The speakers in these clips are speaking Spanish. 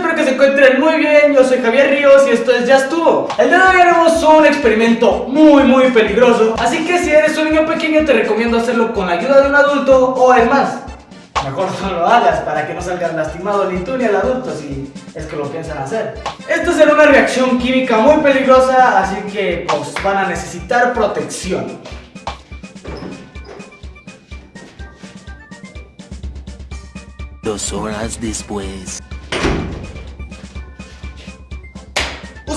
espero que se encuentren muy bien, yo soy Javier Ríos y esto es Ya Estuvo. El día de hoy haremos un experimento muy muy peligroso. Así que si eres un niño pequeño te recomiendo hacerlo con la ayuda de un adulto o es más Mejor no lo hagas para que no salgas lastimado ni tú ni el adulto si es que lo piensan hacer. Esto será una reacción química muy peligrosa así que pues van a necesitar protección. Dos horas después.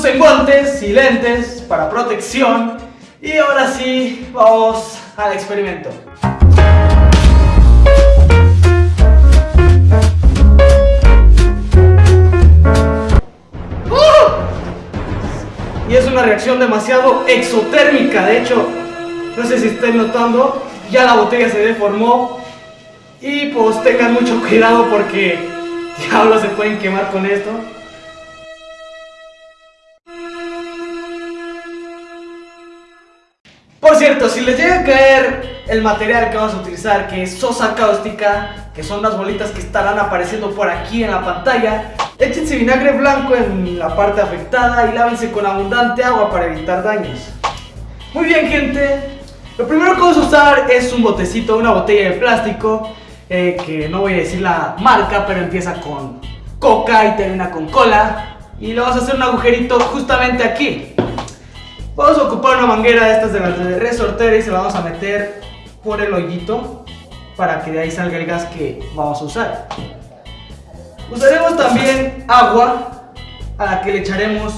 Usen guantes y lentes para protección. Y ahora sí, vamos al experimento. ¡Uh! Y es una reacción demasiado exotérmica, de hecho, no sé si estén notando, ya la botella se deformó y pues tengan mucho cuidado porque diablos se pueden quemar con esto. Por cierto, si les llega a caer el material que vamos a utilizar, que es sosa cáustica, que son las bolitas que estarán apareciendo por aquí en la pantalla, échense vinagre blanco en la parte afectada y lávense con abundante agua para evitar daños. Muy bien gente, lo primero que vamos a usar es un botecito, una botella de plástico eh, que no voy a decir la marca, pero empieza con coca y termina con cola. Y le vamos a hacer un agujerito justamente aquí. Vamos a ocupar una manguera de estas de las de y se la vamos a meter por el hoyito para que de ahí salga el gas que vamos a usar. Usaremos también agua a la que le echaremos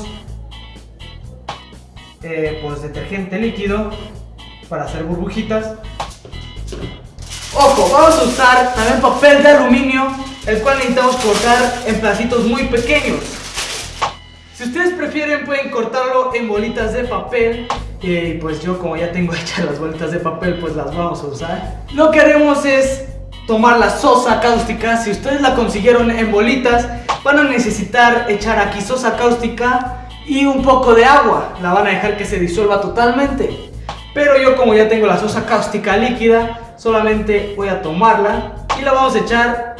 eh, pues detergente líquido para hacer burbujitas. Ojo, vamos a usar también papel de aluminio, el cual necesitamos cortar en pedacitos muy pequeños. Si ustedes prefieren pueden cortarlo en bolitas de papel y pues yo como ya tengo hechas las bolitas de papel pues las vamos a usar. Lo que haremos es tomar la sosa cáustica, si ustedes la consiguieron en bolitas van a necesitar echar aquí sosa cáustica y un poco de agua, la van a dejar que se disuelva totalmente. Pero yo como ya tengo la sosa cáustica líquida solamente voy a tomarla y la vamos a echar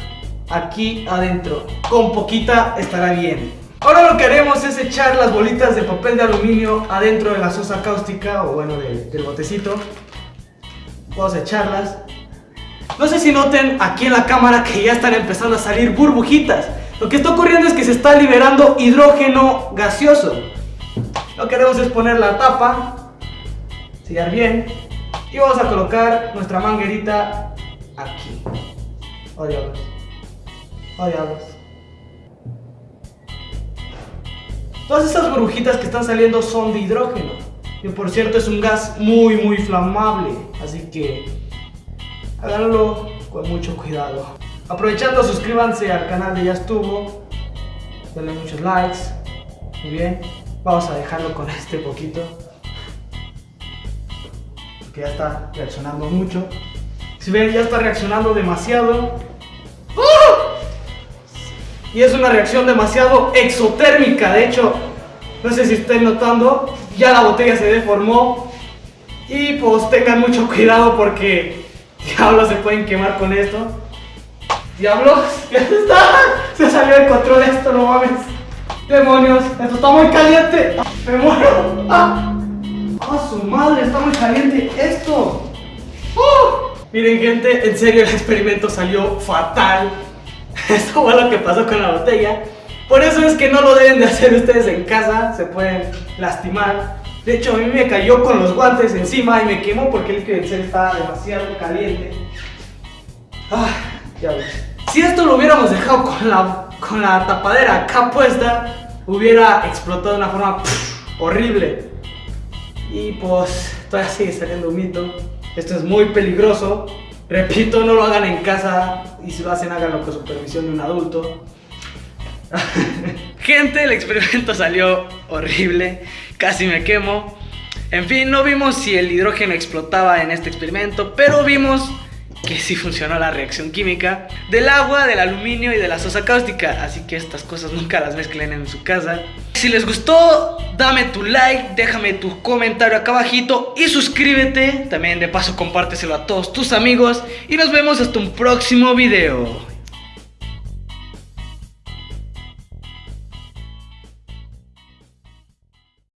aquí adentro. Con poquita estará bien. Ahora lo que haremos es echar las bolitas de papel de aluminio adentro de la sosa cáustica o bueno del botecito. Vamos a echarlas. No sé si noten aquí en la cámara que ya están empezando a salir burbujitas. Lo que está ocurriendo es que se está liberando hidrógeno gaseoso. Lo que haremos es poner la tapa, sellar bien y vamos a colocar nuestra manguerita aquí. Oh diablos. Oh. Todas estas burbujitas que están saliendo son de hidrógeno. Que por cierto es un gas muy muy flamable. Así que háganlo con mucho cuidado. Aprovechando suscríbanse al canal de Ya Estuvo. Denle muchos likes. Muy bien. Vamos a dejarlo con este poquito que ya está reaccionando mucho. Si ven, ya está reaccionando demasiado. ¡Ah! Y es una reacción demasiado exotérmica. De hecho, no sé si estén notando, ya la botella se deformó. Y pues tengan mucho cuidado porque diablos se pueden quemar con esto. Diablos, ya está. Se salió de control esto, no mames. Demonios, esto está muy caliente. Me muero. ¡Ah! ¡Ah, su madre! ¡Está muy caliente esto! ¡Oh! Miren gente, en serio el experimento salió fatal Esto fue lo que pasó con la botella Por eso es que no lo deben de hacer ustedes en casa Se pueden lastimar De hecho a mí me cayó con los guantes encima y me quemó porque el líquido estaba demasiado caliente ah, ya ves. Si esto lo hubiéramos dejado con la, con la tapadera acá puesta Hubiera explotado de una forma horrible y pues todavía sigue saliendo un mito. Esto es muy peligroso. Repito, no lo hagan en casa y si lo hacen háganlo con supervisión de un adulto. Gente, el experimento salió horrible, casi me quemo. En fin, no vimos si el hidrógeno explotaba en este experimento, pero vimos que sí funcionó la reacción química del agua, del aluminio y de la sosa cáustica. Así que estas cosas nunca las mezclen en su casa. Si les gustó, dame tu like, déjame tu comentario acá abajito y suscríbete. También de paso compárteselo a todos tus amigos y nos vemos hasta un próximo video.